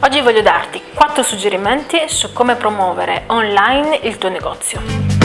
Oggi voglio darti 4 suggerimenti su come promuovere online il tuo negozio.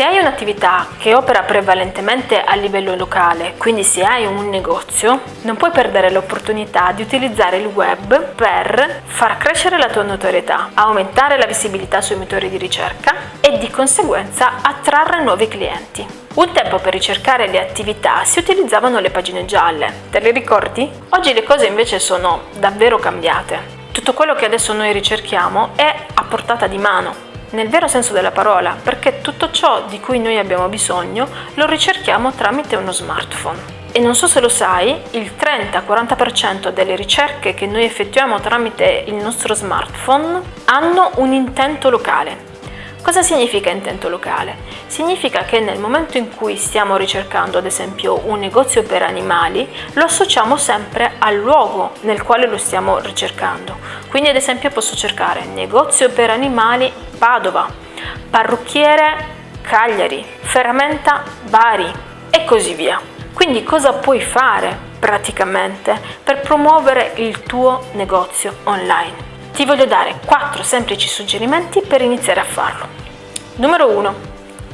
Se hai un'attività che opera prevalentemente a livello locale, quindi se hai un negozio, non puoi perdere l'opportunità di utilizzare il web per far crescere la tua notorietà, aumentare la visibilità sui motori di ricerca e di conseguenza attrarre nuovi clienti. Un tempo per ricercare le attività si utilizzavano le pagine gialle, te le ricordi? Oggi le cose invece sono davvero cambiate. Tutto quello che adesso noi ricerchiamo è a portata di mano, nel vero senso della parola, perché tutto ciò di cui noi abbiamo bisogno lo ricerchiamo tramite uno smartphone. E non so se lo sai, il 30-40% delle ricerche che noi effettuiamo tramite il nostro smartphone hanno un intento locale, Cosa significa intento locale? Significa che nel momento in cui stiamo ricercando ad esempio un negozio per animali, lo associamo sempre al luogo nel quale lo stiamo ricercando. Quindi ad esempio posso cercare negozio per animali Padova, parrucchiere Cagliari, ferramenta Bari e così via. Quindi cosa puoi fare praticamente per promuovere il tuo negozio online? Ti voglio dare 4 semplici suggerimenti per iniziare a farlo. Numero 1.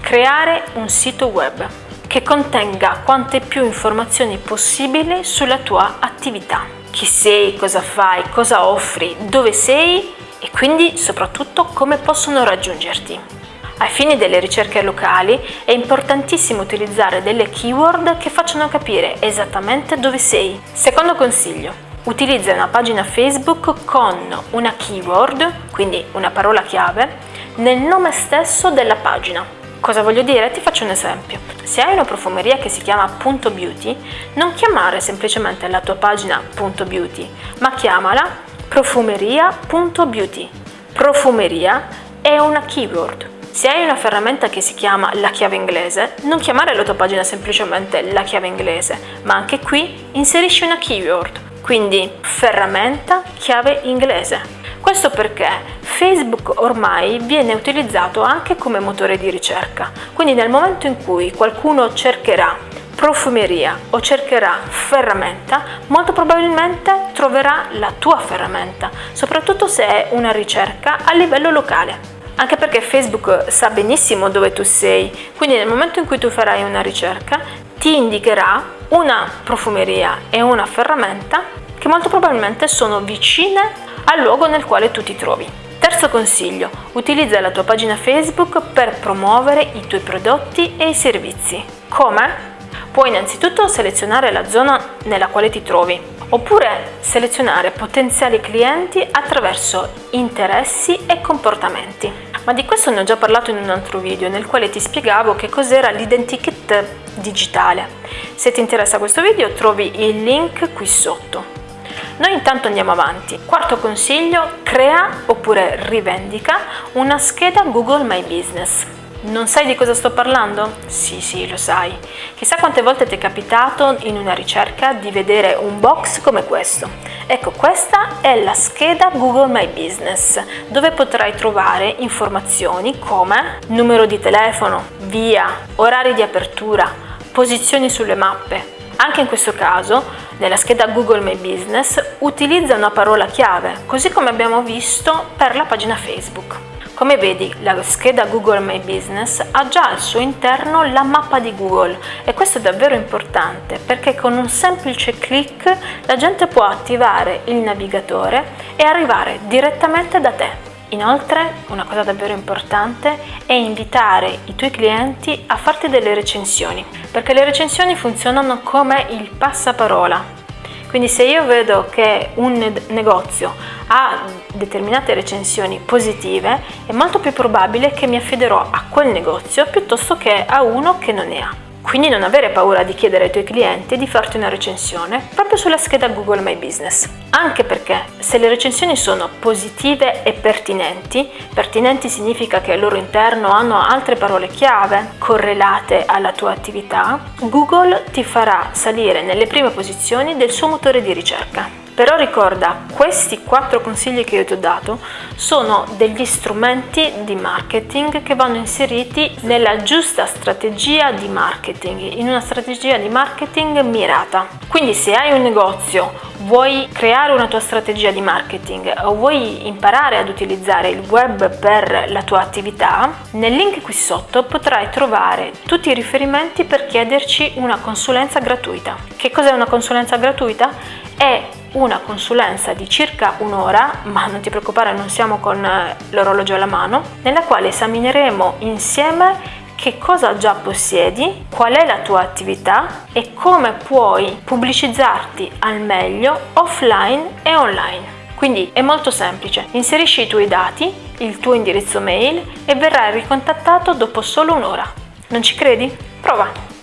Creare un sito web che contenga quante più informazioni possibili sulla tua attività. Chi sei, cosa fai, cosa offri, dove sei e quindi soprattutto come possono raggiungerti. Ai fini delle ricerche locali è importantissimo utilizzare delle keyword che facciano capire esattamente dove sei. Secondo consiglio, utilizza una pagina Facebook con una keyword, quindi una parola chiave, nel nome stesso della pagina. Cosa voglio dire? Ti faccio un esempio. Se hai una profumeria che si chiama Punto Beauty, non chiamare semplicemente la tua pagina Punto Beauty, ma chiamala profumeria.beauty. Profumeria è una keyword. Se hai una ferramenta che si chiama la chiave inglese, non chiamare la tua pagina semplicemente la chiave inglese, ma anche qui inserisci una keyword quindi ferramenta chiave inglese. Questo perché Facebook ormai viene utilizzato anche come motore di ricerca, quindi nel momento in cui qualcuno cercherà profumeria o cercherà ferramenta, molto probabilmente troverà la tua ferramenta, soprattutto se è una ricerca a livello locale. Anche perché Facebook sa benissimo dove tu sei, quindi nel momento in cui tu farai una ricerca ti indicherà una profumeria e una ferramenta che molto probabilmente sono vicine al luogo nel quale tu ti trovi. Terzo consiglio, utilizza la tua pagina Facebook per promuovere i tuoi prodotti e i servizi. Come? Puoi innanzitutto selezionare la zona nella quale ti trovi, oppure selezionare potenziali clienti attraverso interessi e comportamenti. Questo ne ho già parlato in un altro video nel quale ti spiegavo che cos'era l'identikit digitale. Se ti interessa questo video trovi il link qui sotto. Noi intanto andiamo avanti. Quarto consiglio, crea oppure rivendica una scheda Google My Business. Non sai di cosa sto parlando? Sì, sì, lo sai. Chissà quante volte ti è capitato in una ricerca di vedere un box come questo. Ecco, questa è la scheda Google My Business, dove potrai trovare informazioni come numero di telefono, via, orari di apertura, posizioni sulle mappe. Anche in questo caso, nella scheda Google My Business, utilizza una parola chiave, così come abbiamo visto per la pagina Facebook. Come vedi, la scheda Google My Business ha già al suo interno la mappa di Google e questo è davvero importante perché con un semplice clic la gente può attivare il navigatore e arrivare direttamente da te. Inoltre, una cosa davvero importante è invitare i tuoi clienti a farti delle recensioni, perché le recensioni funzionano come il passaparola. Quindi se io vedo che un negozio ha determinate recensioni positive, è molto più probabile che mi affiderò a quel negozio piuttosto che a uno che non ne ha. Quindi non avere paura di chiedere ai tuoi clienti di farti una recensione proprio sulla scheda Google My Business. Anche perché se le recensioni sono positive e pertinenti, pertinenti significa che al loro interno hanno altre parole chiave correlate alla tua attività, Google ti farà salire nelle prime posizioni del suo motore di ricerca. Però ricorda, questi quattro consigli che io ti ho dato sono degli strumenti di marketing che vanno inseriti nella giusta strategia di marketing, in una strategia di marketing mirata. Quindi se hai un negozio, vuoi creare una tua strategia di marketing o vuoi imparare ad utilizzare il web per la tua attività, nel link qui sotto potrai trovare tutti i riferimenti per chiederci una consulenza gratuita. Che cos'è una consulenza gratuita? È una consulenza di circa un'ora, ma non ti preoccupare non siamo con eh, l'orologio alla mano, nella quale esamineremo insieme che cosa già possiedi, qual è la tua attività e come puoi pubblicizzarti al meglio offline e online. Quindi è molto semplice, inserisci i tuoi dati, il tuo indirizzo mail e verrai ricontattato dopo solo un'ora. Non ci credi? Prova!